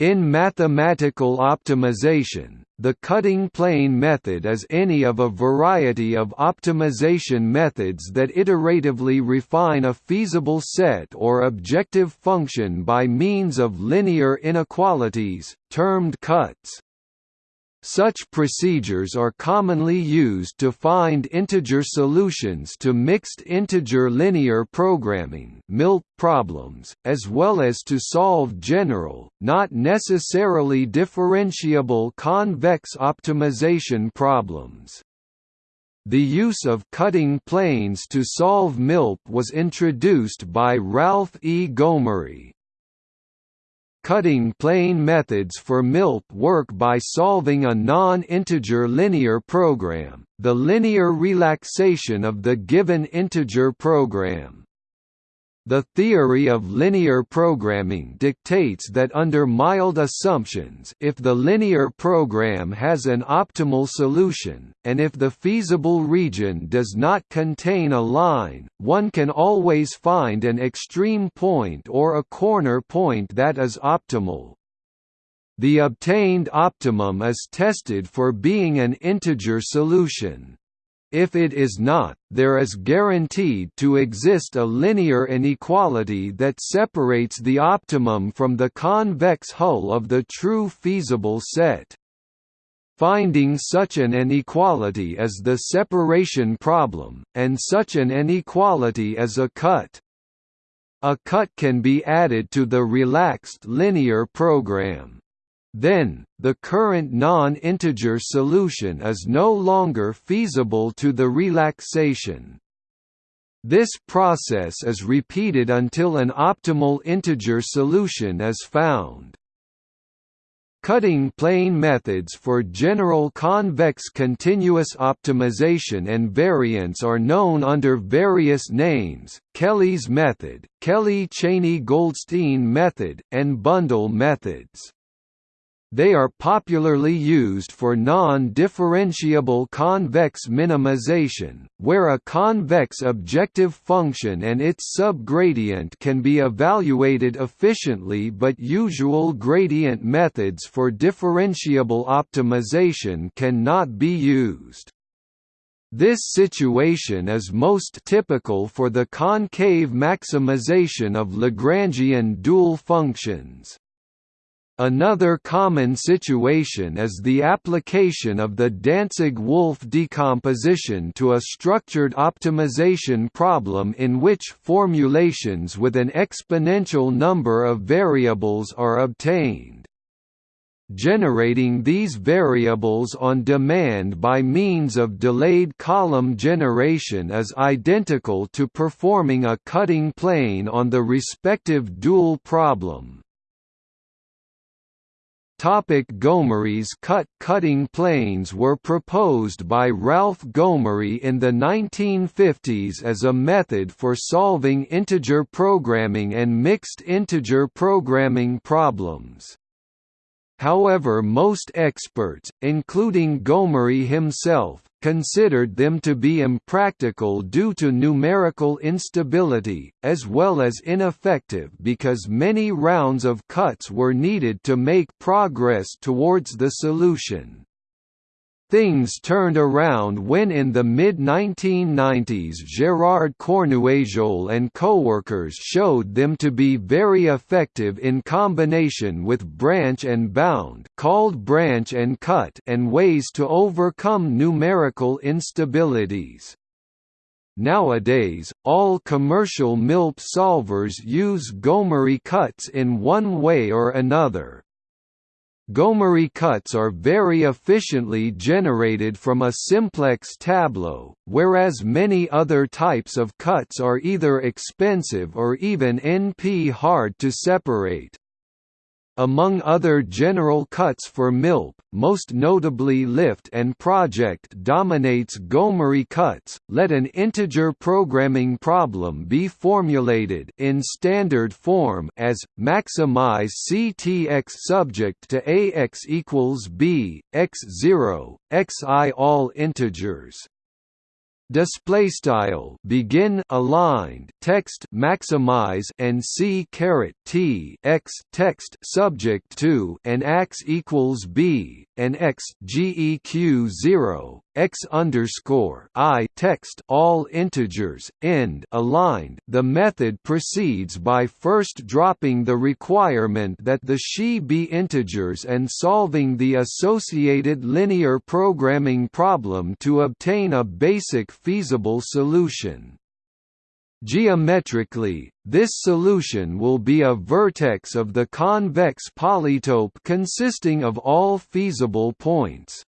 In mathematical optimization, the cutting plane method is any of a variety of optimization methods that iteratively refine a feasible set or objective function by means of linear inequalities, termed cuts. Such procedures are commonly used to find integer solutions to mixed-integer linear programming problems, as well as to solve general, not necessarily differentiable convex optimization problems. The use of cutting planes to solve MILP was introduced by Ralph E. Gomory, Cutting plane methods for MILP work by solving a non-integer linear program, the linear relaxation of the given integer program. The theory of linear programming dictates that under mild assumptions if the linear program has an optimal solution, and if the feasible region does not contain a line, one can always find an extreme point or a corner point that is optimal. The obtained optimum is tested for being an integer solution. If it is not, there is guaranteed to exist a linear inequality that separates the optimum from the convex hull of the true feasible set. Finding such an inequality is the separation problem, and such an inequality is a cut. A cut can be added to the relaxed linear program. Then, the current non-integer solution is no longer feasible to the relaxation. This process is repeated until an optimal integer solution is found. Cutting plane methods for general convex continuous optimization and variance are known under various names, Kelley's method, Kelley-Cheney-Goldstein method, and bundle methods. They are popularly used for non-differentiable convex minimization, where a convex objective function and its subgradient can be evaluated efficiently but usual gradient methods for differentiable optimization cannot be used. This situation is most typical for the concave maximization of Lagrangian dual functions. Another common situation is the application of the Dantzig-Wolfe decomposition to a structured optimization problem in which formulations with an exponential number of variables are obtained. Generating these variables on demand by means of delayed column generation is identical to performing a cutting plane on the respective dual problem. Topic Gomory's cut cutting planes were proposed by Ralph Gomory in the 1950s as a method for solving integer programming and mixed integer programming problems. However most experts, including Gomory himself, considered them to be impractical due to numerical instability, as well as ineffective because many rounds of cuts were needed to make progress towards the solution. Things turned around when in the mid-1990s Gérard Cornuéjols and coworkers showed them to be very effective in combination with branch and bound called branch and cut and ways to overcome numerical instabilities. Nowadays, all commercial MILP solvers use Gomory cuts in one way or another. Gomory cuts are very efficiently generated from a simplex tableau, whereas many other types of cuts are either expensive or even NP hard to separate. Among other general cuts for MILP, most notably Lift and Project dominates Gomory cuts. Let an integer programming problem be formulated in standard form as maximize CTX subject to AX equals B, X0, XI all integers. Display style. Begin aligned text maximize and c caret t x text subject to and x equals b and x geq 0 x underscore i text all integers end aligned the method proceeds by first dropping the requirement that the she be integers and solving the associated linear programming problem to obtain a basic feasible solution Geometrically, this solution will be a vertex of the convex polytope consisting of all feasible points.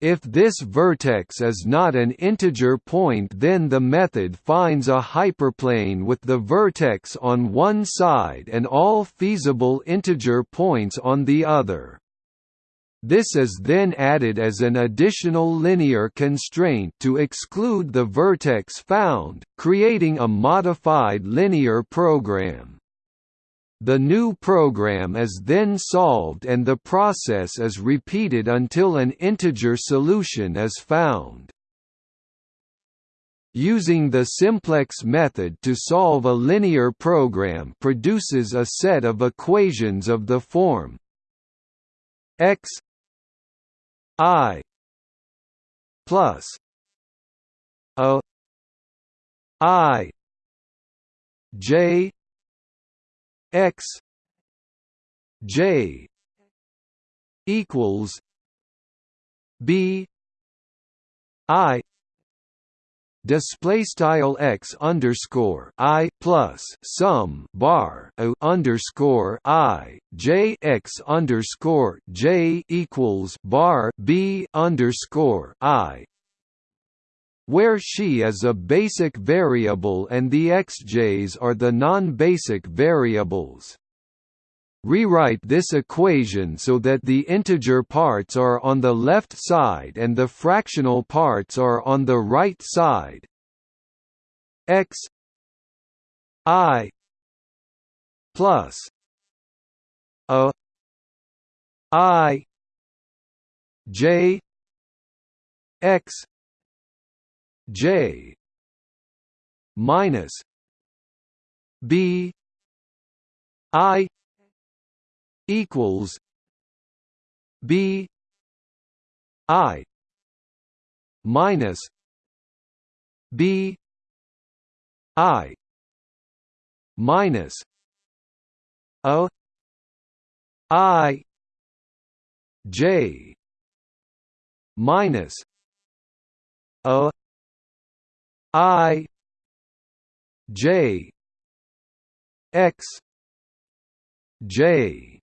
If this vertex is not an integer point then the method finds a hyperplane with the vertex on one side and all feasible integer points on the other. This is then added as an additional linear constraint to exclude the vertex found, creating a modified linear program. The new program is then solved and the process is repeated until an integer solution is found. Using the simplex method to solve a linear program produces a set of equations of the form x I plus O I J X J equals B I display style x underscore i plus sum bar o underscore i j x underscore j equals bar b underscore i where she is a basic variable and the xj's are the non-basic variables. Rewrite this equation so that the integer parts are on the left side and the fractional parts are on the right side. x i plus a i j x j minus b i equals B I minus B I minus O I J minus O I J X J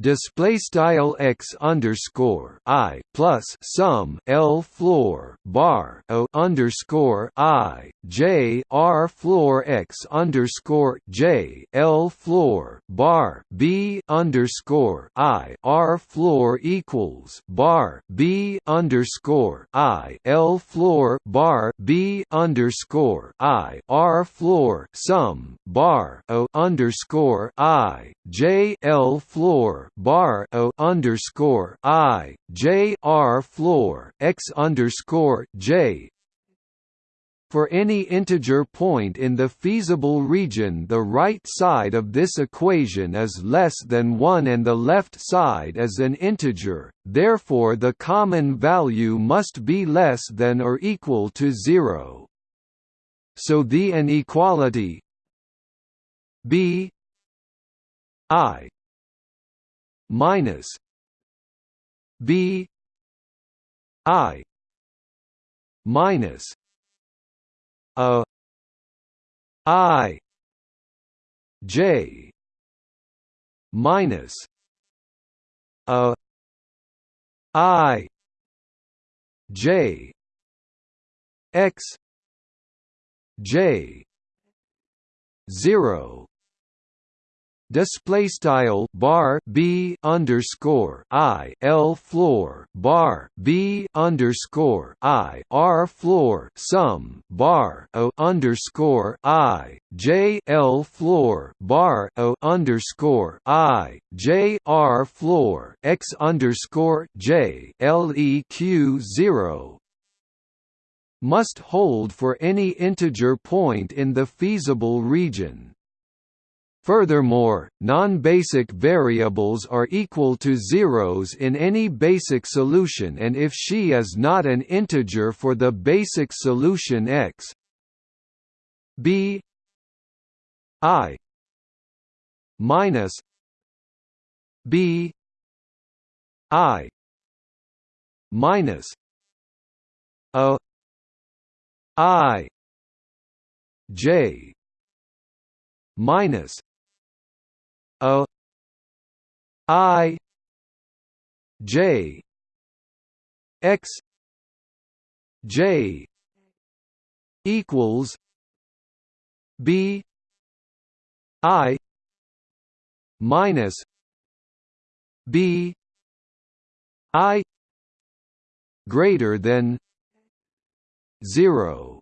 display style x underscore i plus sum l floor bar o underscore i j r floor x underscore j l floor bar b underscore i r floor equals bar b underscore i l floor bar b underscore i r floor sum bar o underscore i j l floor bar o underscore i j r floor x underscore j for any integer point in the feasible region the right side of this equation is less than 1 and the left side is an integer, therefore the common value must be less than or equal to 0. So the inequality b i minus b i minus a i j minus a i j x j 0 display style bar b underscore i l floor bar b underscore i r floor sum bar o underscore i j l floor bar o underscore i j r floor x underscore j l e q zero must hold for any integer point in the feasible region. Furthermore, non-basic variables are equal to zeros in any basic solution and if she is not an integer for the basic solution x b i minus b i minus a i j minus a i j x j equals b i minus b i greater than 0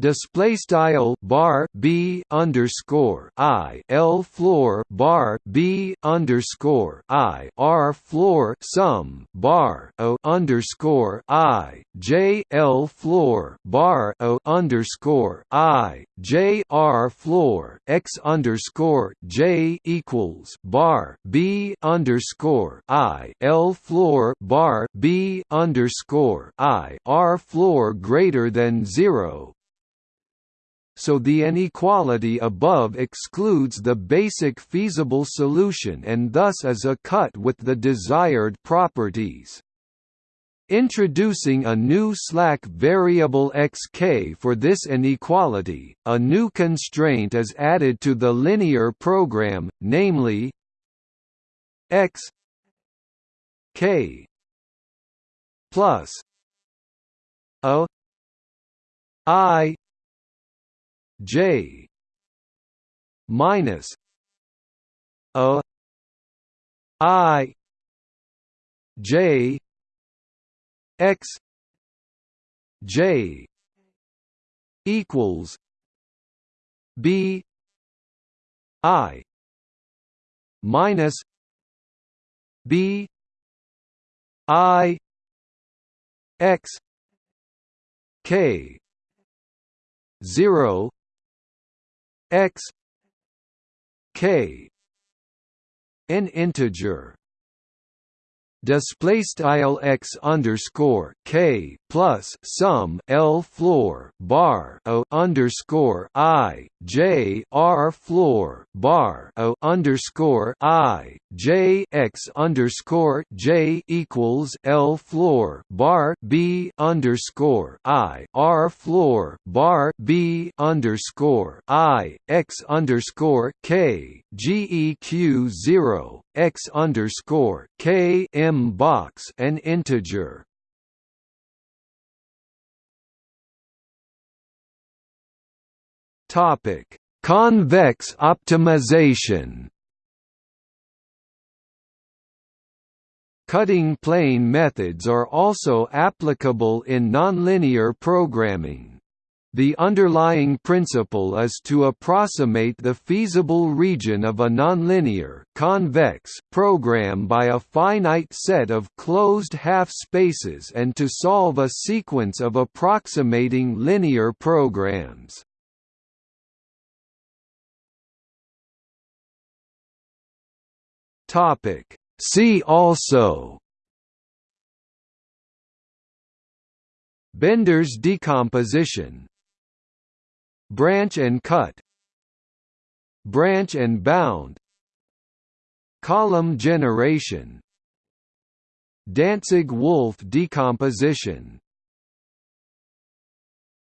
display style bar b underscore i l floor bar b underscore i r floor sum bar o underscore i j l floor bar o underscore i j r floor x underscore j equals bar b underscore i l floor bar b underscore i r floor greater than zero so the inequality above excludes the basic feasible solution and thus is a cut with the desired properties. Introducing a new slack variable xk for this inequality, a new constraint is added to the linear program, namely x k plus a i J minus a I J X J equals B I minus B I X K zero x k an integer. Display style x underscore k plus sum l floor bar o underscore i j r floor bar o underscore i j x underscore j equals l floor bar b underscore i r floor bar b underscore i x underscore k geq zero x underscore k m box an integer. Topic: Convex optimization. Cutting plane methods are also applicable in nonlinear programming. The underlying principle is to approximate the feasible region of a nonlinear convex program by a finite set of closed half-spaces and to solve a sequence of approximating linear programs. See also Benders' decomposition Branch and cut Branch and bound Column generation Dantzig-Wolfe decomposition